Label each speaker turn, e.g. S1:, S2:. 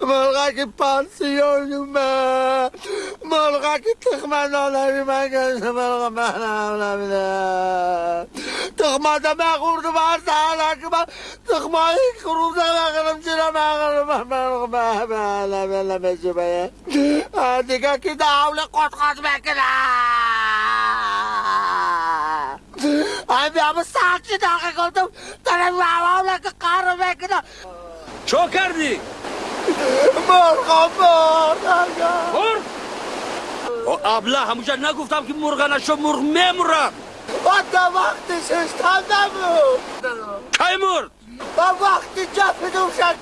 S1: مرغا کی پانسیون ما مرغا کی تخمان آنهی من گشت مرغا من آنهی تخمان دا من خورد بار سهلا که من تخمایی خروب دا من خرم چرا من خرم مرغا من من من من شبه دیگه کی دا حول قد قد بکنه Abi ama sakin dakika oldum. Tabii havamla bekle.
S2: Çok erdi.
S1: مرغا مرغا.
S2: O abla همونجا نگفتم که مرغ نشو مرغ میمرم
S1: حتی وقتی ششتم نبود
S2: کی مرد
S1: و وقتی جفت مردم